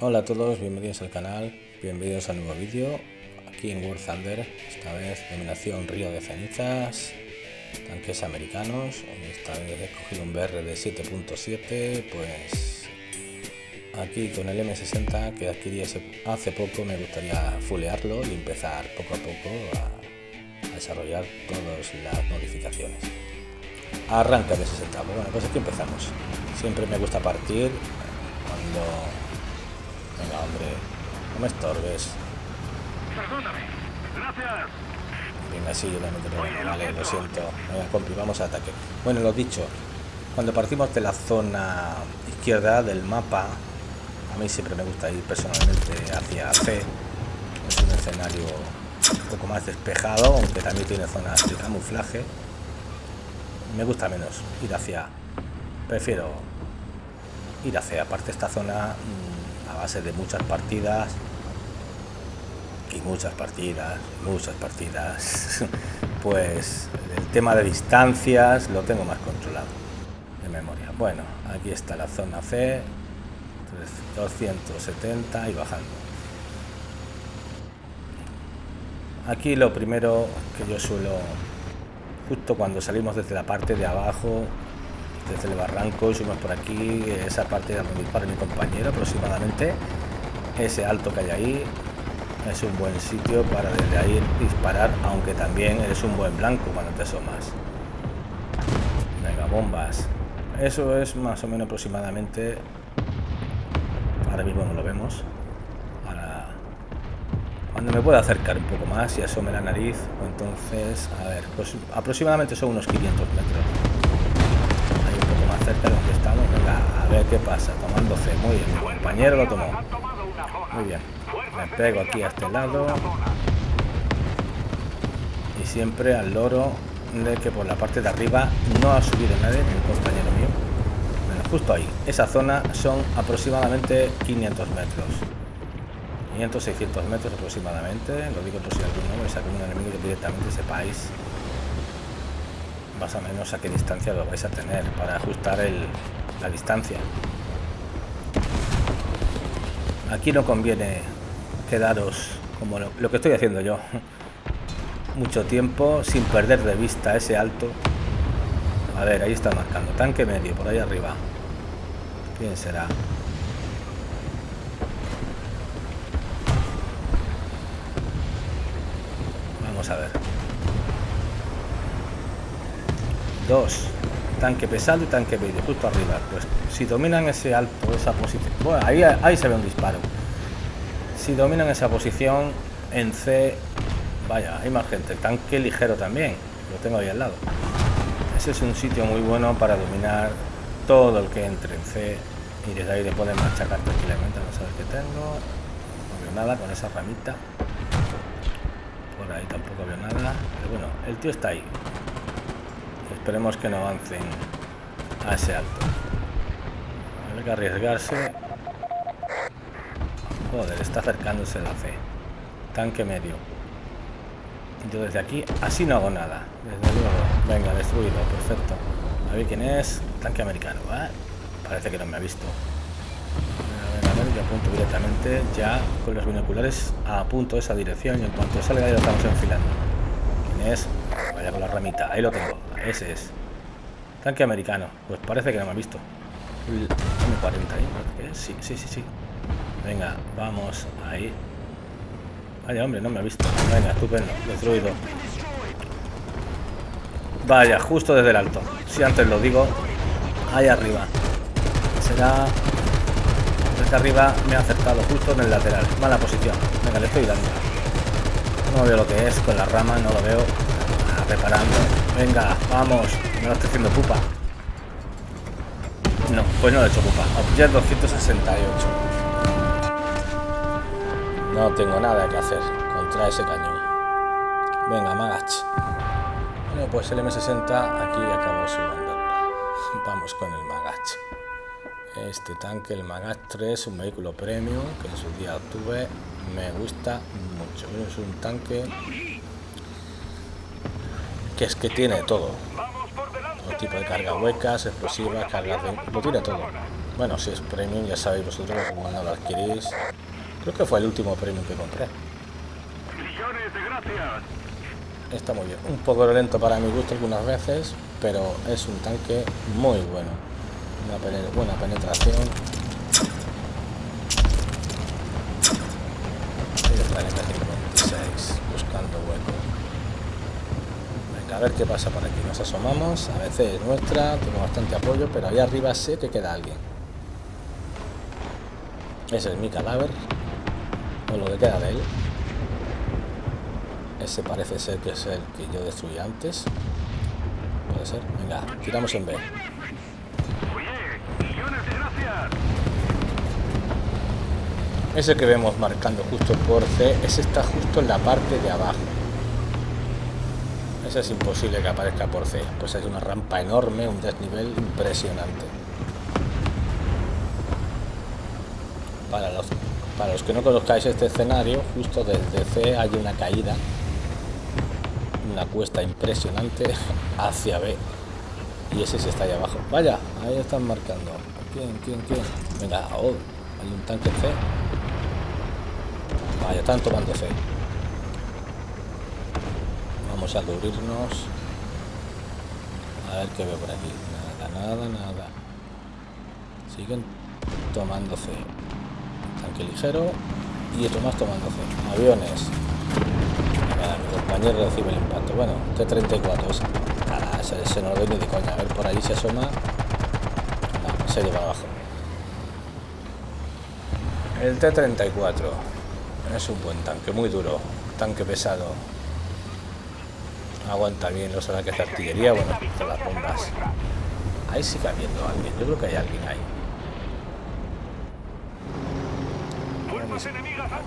Hola a todos, bienvenidos al canal, bienvenidos al nuevo vídeo aquí en War Thunder, esta vez dominación Río de Cenizas, tanques americanos, esta vez he cogido un BR de 7.7, pues aquí con el M60 que adquirí hace poco me gustaría fulearlo y empezar poco a poco a, desarrollar todas las modificaciones. Arranca de 60, bueno pues aquí empezamos, siempre me gusta partir cuando Venga, hombre. No me estorbes. Perdóname. Gracias. Venga, sí, yo también te Vale, lo siento. Venga, compi, vamos a ataque. Bueno, lo dicho. Cuando partimos de la zona izquierda del mapa, a mí siempre me gusta ir personalmente hacia C. Es un escenario un poco más despejado, aunque también tiene zonas de camuflaje. Me gusta menos ir hacia... Prefiero ir hacia... Aparte esta zona a base de muchas partidas y muchas partidas, muchas partidas, pues el tema de distancias lo tengo más controlado de memoria. Bueno, aquí está la zona C, 270 y bajando. Aquí lo primero que yo suelo, justo cuando salimos desde la parte de abajo, desde el barranco, subimos por aquí, esa parte de dispara mi compañero aproximadamente, ese alto que hay ahí, es un buen sitio para desde ahí disparar, aunque también es un buen blanco cuando te asomas. Venga, bombas. Eso es más o menos aproximadamente, ahora mismo no lo vemos, cuando me pueda acercar un poco más y asome la nariz, entonces, a ver, pues aproximadamente son unos 500 metros estamos. a ver qué pasa. Tomando C. Muy bien, compañero lo tomó. Muy bien. Me pego aquí a este lado. Y siempre al loro de que por la parte de arriba no ha subido nadie, mi compañero mío. justo ahí. Esa zona son aproximadamente 500 metros. 500, 600 metros aproximadamente. Lo digo por si alguno es algún enemigo que directamente sepáis más o menos a qué distancia lo vais a tener para ajustar la distancia. Aquí no conviene quedaros como lo, lo que estoy haciendo yo. Mucho tiempo sin perder de vista ese alto. A ver, ahí está marcando. Tanque medio, por ahí arriba. ¿Quién será? Vamos a ver. Dos. Tanque pesado y tanque medio, justo arriba. Pues si dominan ese alto, esa posición... Bueno, ahí, ahí se ve un disparo. Si dominan esa posición, en C... Vaya, hay más gente. Tanque ligero también. Lo tengo ahí al lado. Ese es un sitio muy bueno para dominar todo el que entre en C. Y desde ahí le pueden machacar tranquilamente. Vamos a ver qué tengo. No veo nada con esa ramita. Por ahí tampoco veo nada. Pero bueno, el tío está ahí. Esperemos que no avancen a ese alto. Hay que arriesgarse. Joder, está acercándose la C. Tanque medio. Yo desde aquí así no hago nada. Desde luego. Venga, destruido. Perfecto. A ver quién es. Tanque americano. Parece que no me ha visto. A a yo apunto directamente ya con los binoculares apunto esa dirección y en cuanto salga ahí lo estamos enfilando. ¿Quién es? Vaya con la ramita. Ahí lo tengo. Ese es. Tanque americano. Pues parece que no me ha visto. M40 ahí. Sí, sí, sí, sí. Venga, vamos ahí. Vaya, hombre, no me ha visto. Venga, estupendo. Destruido. Vaya, justo desde el alto. Si antes lo digo. Ahí arriba. Será... Desde arriba me ha acercado justo en el lateral. Mala posición. Venga, le estoy dando. No veo lo que es con la rama, no lo veo. Preparando. Venga, vamos. Me lo estoy haciendo pupa. No, pues no lo he hecho pupa. Object 268. No tengo nada que hacer contra ese cañón. Venga, Magach. Bueno, pues el M60 aquí acabó su andadura. Vamos con el Magach. Este tanque, el Magach 3, un vehículo premium que en su día obtuve. Me gusta mucho. Es un tanque que es que tiene todo. Todo tipo de carga huecas, explosivas, cargas de... Lo tiene todo. Bueno, si es premium, ya sabéis vosotros cuando lo adquirís. Creo que fue el último premium que compré. Está muy bien. Un poco lento para mi gusto algunas veces, pero es un tanque muy bueno. Una buena penetración. Ahí está el M56, buscando hueco. Venga, a ver qué pasa por aquí. Nos asomamos. A veces es nuestra, tengo bastante apoyo, pero ahí arriba sé que queda alguien. Ese es mi cadáver. O lo que queda de él. Ese parece ser que es el que yo destruí antes. Puede ser. Venga, tiramos en B. Ese que vemos marcando justo por C, ese está justo en la parte de abajo. Ese es imposible que aparezca por C. Pues es una rampa enorme, un desnivel impresionante. Para los, para los que no conozcáis este escenario, justo desde C hay una caída, una cuesta impresionante hacia B. Y ese se está ahí abajo. Vaya, ahí están marcando. ¿Quién, quién, quién? Venga, oh, hay un tanque C. Vaya, están tomando C. Vamos a cubrirnos. A ver qué veo por aquí. Nada, nada, nada. Siguen tomando C. Tanque ligero y otro más tomando C. Aviones. Venga, mi compañero recibe el impacto. Bueno, T-34 es. Nada, ese, ese no lo doy ni de coña. A ver, por ahí se asoma. Se ha ido para abajo. El T-34 es un buen tanque, muy duro. Tanque pesado. Aguanta bien los ataques de artillería, bueno, con las bombas. Ahí sigue habiendo alguien, yo creo que hay alguien ahí.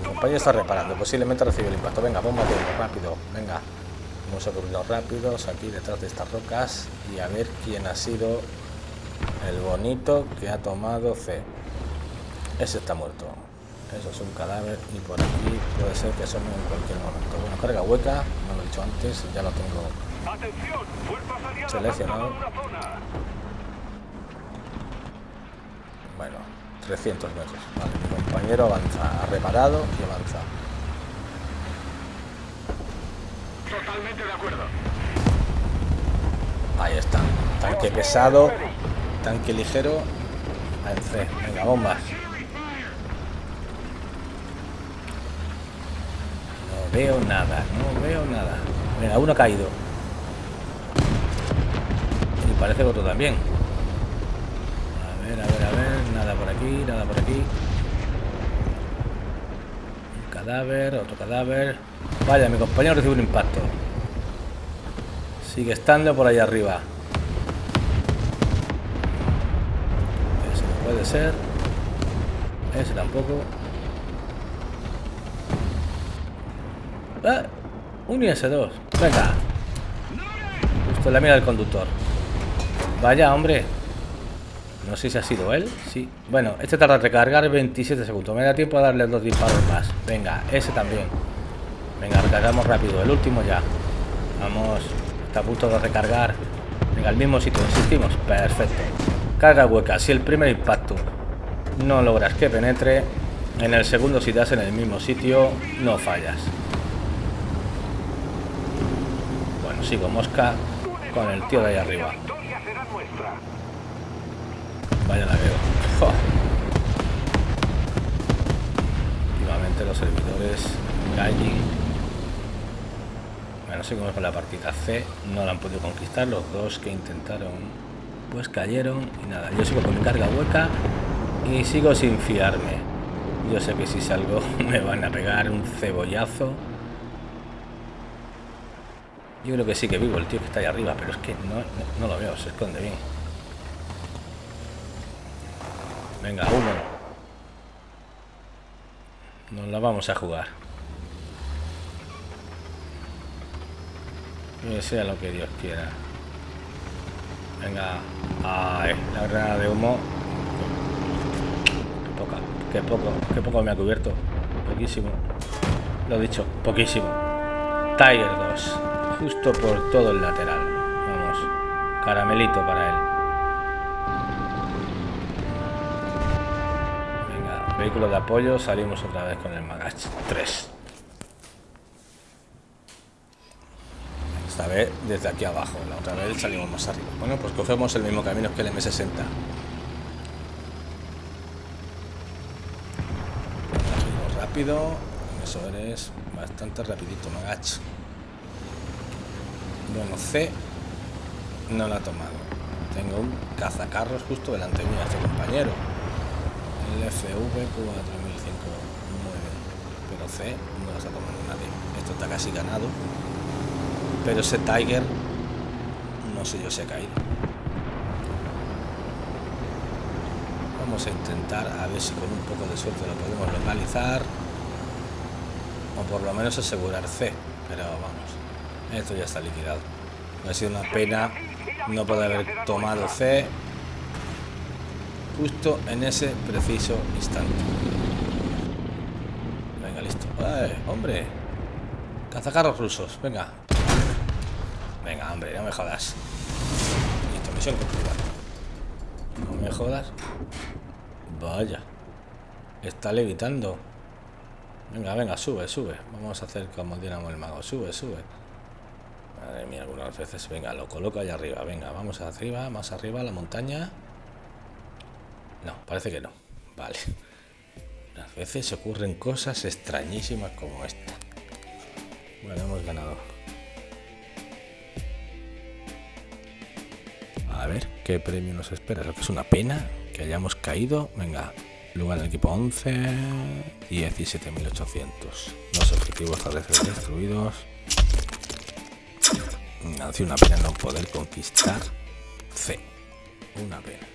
Mi compañero está reparando, posiblemente recibe el impacto. Venga, bomba rápido, venga. Vamos a cubrirnos rápidos aquí detrás de estas rocas y a ver quién ha sido el bonito que ha tomado C. Ese está muerto. Eso es un cadáver y por aquí puede ser que asome en cualquier momento. Bueno, carga hueca, no lo he dicho antes, ya lo tengo Seleccionado. Bueno, 300 metros. Vale, mi compañero avanza, ha reparado y avanza. Totalmente de acuerdo. Ahí está. Tanque pesado, tanque ligero. En C. Venga, bombas. No veo nada, no veo nada. Venga, uno ha caído. Y parece que otro también. A ver, a ver, a ver. Nada por aquí, nada por aquí. Un cadáver, otro cadáver. Vaya, mi compañero recibe un impacto. Sigue estando por ahí arriba. Ese no puede ser. Ese tampoco. Ah, un IS-2. Venga. Justo la mira del conductor. Vaya, hombre. No sé si ha sido él. Sí. Bueno, este tarda en recargar 27 segundos. Me da tiempo a darle dos disparos más. Venga, ese también. Venga, recargamos rápido. El último ya. Vamos. Está a punto de recargar. Venga, al mismo sitio. Insistimos. Perfecto. Carga hueca. Si el primer impacto no logras que penetre, en el segundo si das en el mismo sitio, no fallas. Bueno, sigo mosca con el tío de ahí arriba. Vaya la veo. Últimamente los servidores Gallin. Bueno, seguimos con la partida C. No la han podido conquistar. Los dos que intentaron, pues cayeron. Y nada, yo sigo con mi carga hueca y sigo sin fiarme. Yo sé que si salgo me van a pegar un cebollazo. Yo creo que sí que vivo el tío que está ahí arriba, pero es que no, lo veo, se esconde bien. Venga, uno. Nos la vamos a jugar. Que sea lo que Dios quiera. Venga. Ay, la granada de humo. Qué poca, qué poco, qué poco me ha cubierto. Poquísimo. Lo he dicho, poquísimo. Tiger 2. Justo por todo el lateral. Vamos. Caramelito para él. Vehículo de apoyo, salimos otra vez con el Magach 3. Esta vez desde aquí abajo, la otra vez salimos más arriba. Bueno, pues cogemos el mismo camino que el M60. rápido, eso eres bastante rapidito, Magach. Bueno, C no la ha tomado. Tengo un cazacarros justo delante mío, este compañero. El FV 4005 Pero C no la está tomando nadie. Esto está casi ganado. Pero ese Tiger, no sé yo si ha caído. Vamos a intentar a ver si con un poco de suerte lo podemos localizar. O por lo menos asegurar C. Pero vamos, esto ya está liquidado. Ha sido una pena no poder haber tomado C justo en ese preciso instante. Venga, listo. hombre! Cazacarros rusos, venga. Venga, hombre, no me jodas. Listo, misión cumplida. No me jodas. Vaya. Está levitando. Venga, venga, sube, sube. Vamos a hacer como Dinamo el mago. Sube, sube. Madre mía, algunas veces. Venga, lo coloco allá arriba. Venga, vamos arriba, más arriba, la montaña. No, parece que no. Vale. A veces ocurren cosas extrañísimas como esta. Bueno, hemos ganado. A ver, ¿qué premio nos espera? que es una pena que hayamos caído. Venga, lugar del equipo 11 y 17.800. Dos objetivos veces destruidos. Una pena no poder conquistar C. Una pena.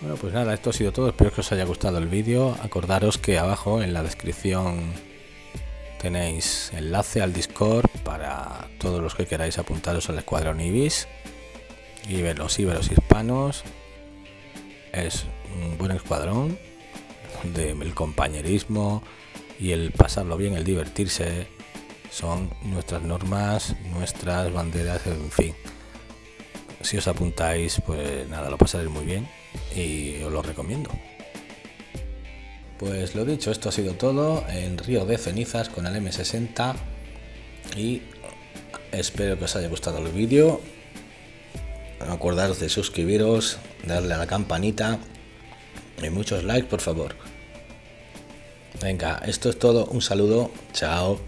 Bueno, pues nada, esto ha sido todo. Espero que os haya gustado el vídeo. Acordaros que abajo en la descripción tenéis enlace al Discord para todos los que queráis apuntaros al escuadrón Ibis. Los íberos hispanos. Es un buen escuadrón del compañerismo y el pasarlo bien, el divertirse son nuestras normas, nuestras banderas, en fin. Si os apuntáis, pues nada, lo pasaréis muy bien y os lo recomiendo. Pues lo dicho, esto ha sido todo en Río de Cenizas con el M60 y espero que os haya gustado el vídeo. Acordaros de suscribiros, darle a la campanita y muchos likes por favor. Venga, esto es todo, un saludo, chao.